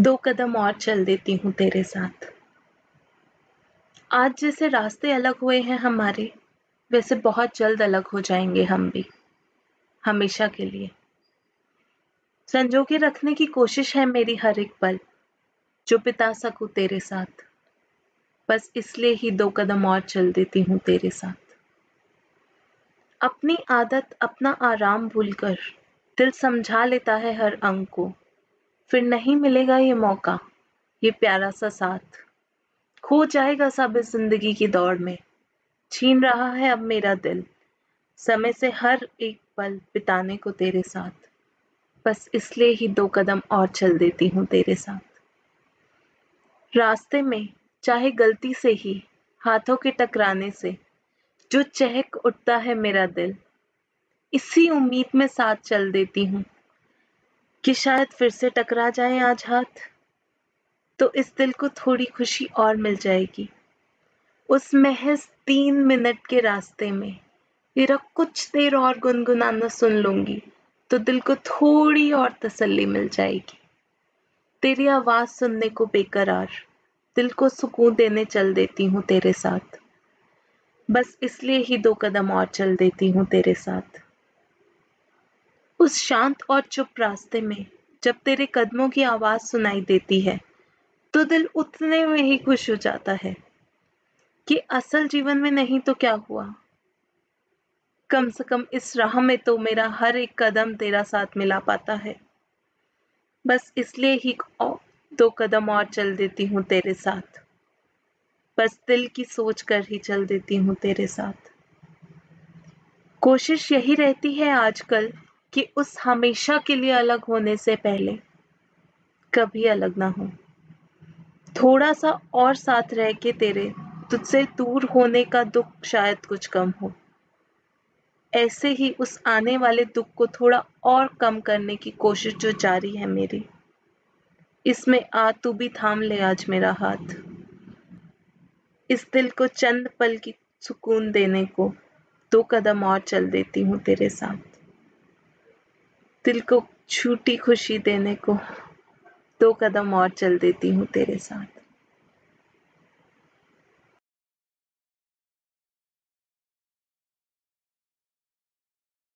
दो कदम और चल देती हूँ तेरे साथ। आज जैसे रास्ते अलग हुए हैं हमारे, वैसे बहुत जल्द अलग हो जाएँगे हम भी, हमेशा के लिए। संजो के रखने की कोशिश है मेरी हर एक पल, जो बिता सकूँ तेरे साथ। बस इसलिए ही दो कदम और चल देती हूँ तेरे साथ। अपनी आदत, अपना आराम भूलकर दिल समझा लेता है हर अंग को फिर नहीं मिलेगा ये मौका, ये प्यारा सा साथ। खो जाएगा सब इस ज़िंदगी की दौड़ में। छीन रहा है अब मेरा दिल, समय से हर एक पल बिताने को तेरे साथ। बस इसलिए ही दो कदम और चल देती हूँ तेरे साथ। रास्ते में, चाहे गलती से ही, हाथों के टकराने से, जो चहक उठता है मेरा दिल, इसी उम्मीद में साथ चल देती हूँ। कि शायद फिर से टकरा जाए आज हाथ। तो इस दिल को थोड़ी खुशी और मिल जाएगी। उस महज तीन मिनट के रास्ते में तेरा कुछ देर और गुनगुनाना सुन लूँगी तो दिल को थोड़ी और तसल्ली मिल जाएगी। तेरी आवाज़ सुनने को बेकरार, दिल को सुकून देने चल देती हूँ तेरे साथ। बस इसलिए ही दो कदम और चल देती हूँ तेरे साथ। उस शांत और चुप रास्ते में जब तेरे कदमों की आवाज़ सुनाई देती है तो दिल उतने में ही खुश हो जाता है कि असल जीवन में नहीं तो क्या हुआ। कम से कम इस राह में तो मेरा हर एक कदम तेरा साथ मिला पाता है। बस इसलिए ही दो कदम और चल देती हूँ तेरे साथ। बस दिल की सोच कर ही चल देती हूँ तेरे साथ। कोशिश यही रहती है आजकल कि उस हमेशा के लिए अलग होने से पहले कभी अलग ना हो। थोड़ा सा और साथ रह के तेरे, तुझसे दूर होने का दुख शायद कुछ कम हो। ऐसे ही उस आने वाले दुख को थोड़ा और कम करने की कोशिश जो जारी है मेरी। इसमें आ तू भी थाम ले आज मेरा हाथ। इस दिल को चंद पल की सुकून देने को दो कदम और चल देती हूँ तेरे साथ दिल को छूटी खुशी देने को दो कदम और चल देती हूँ तेरे साथ।